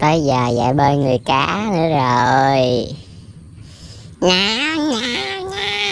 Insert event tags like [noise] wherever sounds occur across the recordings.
tới giờ dạy bơi người cá nữa rồi. Nha nha nha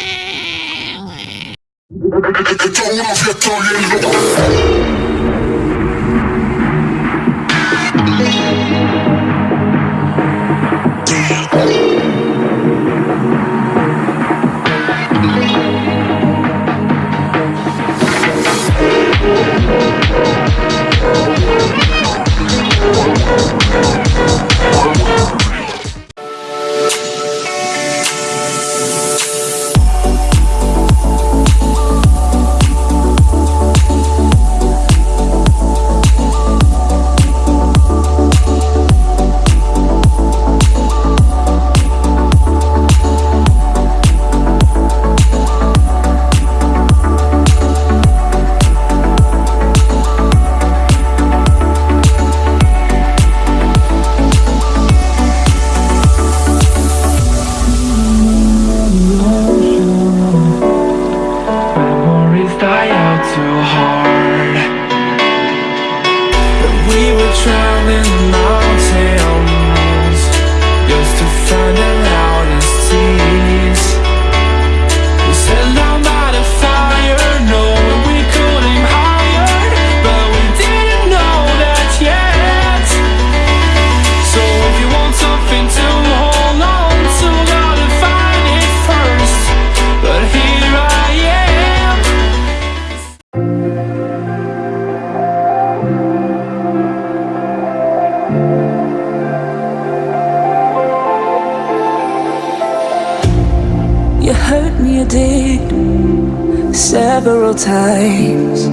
You hurt me, you did several times.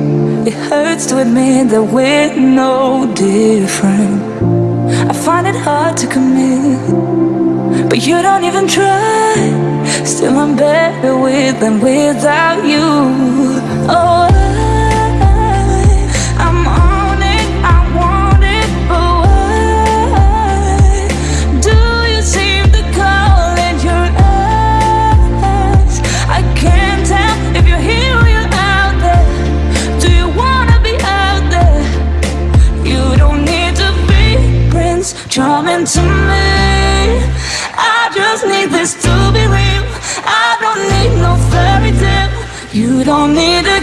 It hurts to admit that we're no different. I find it hard to commit, but you don't even try. Still, I'm better with than without you. Oh, to me. I just need this to be real. I don't need no fairy tale. You don't need to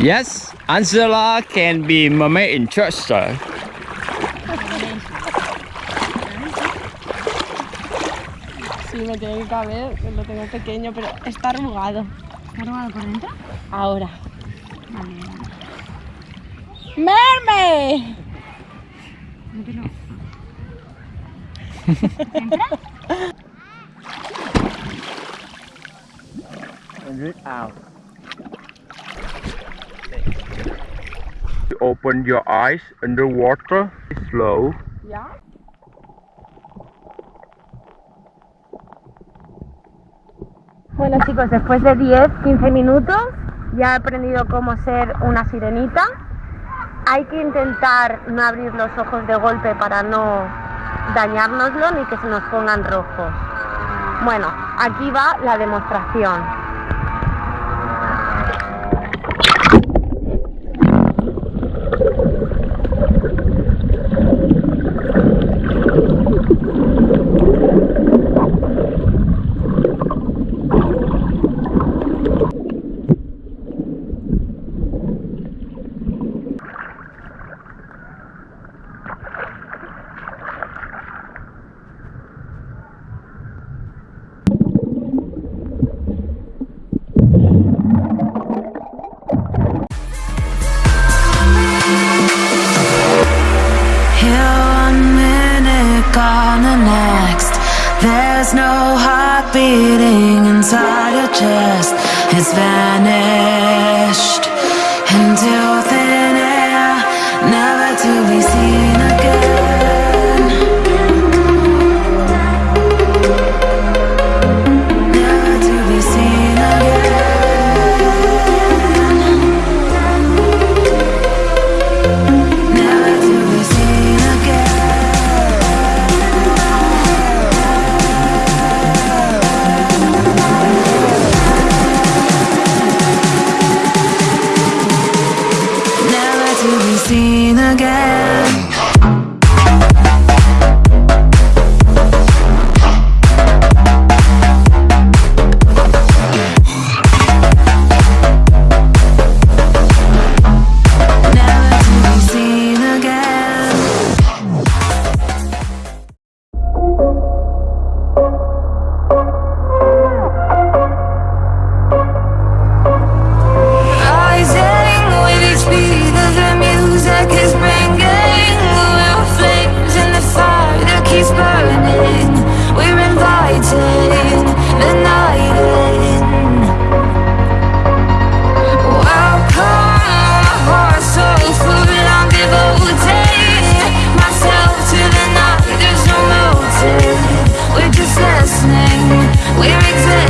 Yes, Angela can be mermaid in church, sir. Sí, me tiene que caber, lo tengo pequeño, pero está arrugado. ¿Está arrugado por dentro? Ahora. Vale, vale. ¡Merme! [laughs] Mételo. Open your eyes underwater. Slow. ¿Ya? Bueno chicos, después de 10-15 minutos ya he aprendido cómo ser una sirenita. Hay que intentar no abrir los ojos de golpe para no dañárnoslo ni que se nos pongan rojos. Bueno, aquí va la demostración. We're exactly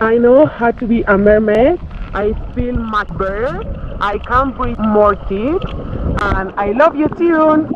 I know how to be a mermaid. I feel much better. I can breathe more deep. And I love you, Tune.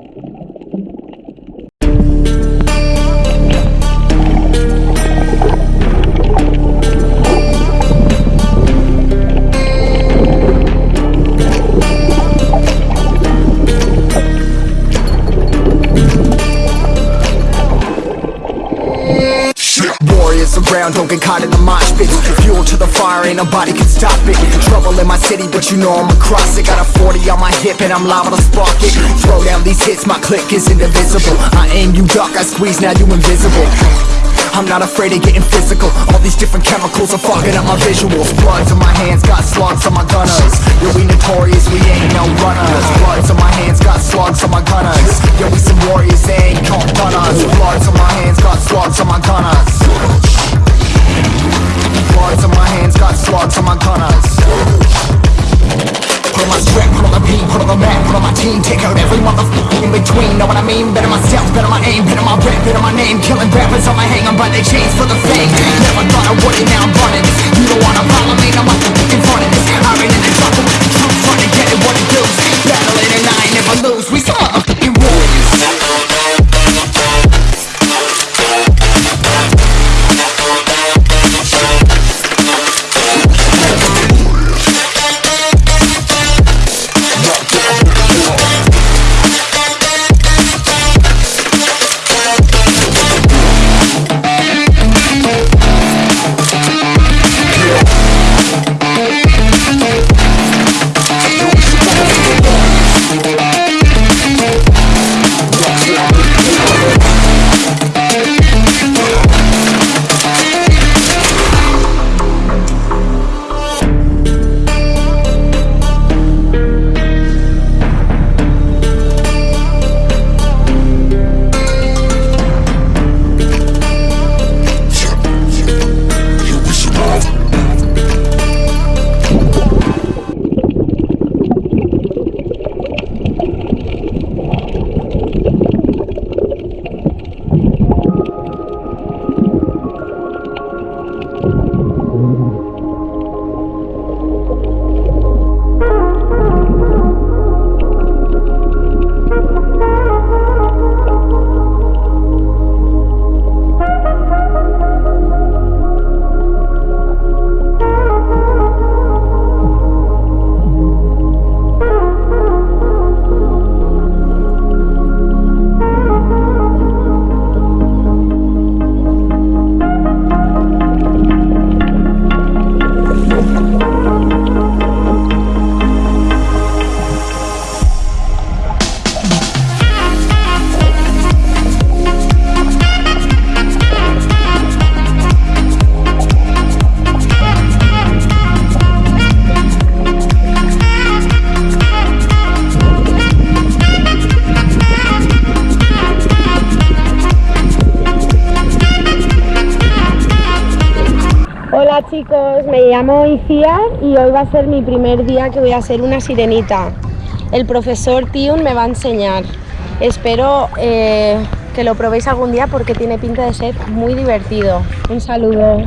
Don't get caught in the mosh pit. Fuel to the fire, ain't nobody can stop it. Trouble in my city, but you know I'm across it. Got a 40 on my hip and I'm liable to spark it. Throw down these hits, my click is indivisible. I aim, you duck, I squeeze, now you invisible. I'm not afraid of getting physical. All these different chemicals are fogging up my visuals. Bloods on my hands, got slugs on my gunners. Yeah, we notorious, we ain't no runners. Bloods on my hands, got slugs on my gunners. Yeah, we some warriors, they ain't called gunners Bloods on my hands, got slugs on my gunners Bloods on my hands, got slugs on my gunners Put on my strap, put on the beat, put on the map, put on my team. Take out every motherfucker in between, know what I mean? Better myself, better my aim, better my rap, better my name. Killing rappers on my hang, I'm by their chains for the fame. Never thought I would it, now I'm running. You don't wanna follow me, now chicos, me llamo Icía y hoy va a ser mi primer día que voy a ser una sirenita. El profesor Tiun me va a enseñar. Espero eh, que lo probéis algún día porque tiene pinta de ser muy divertido. Un saludo.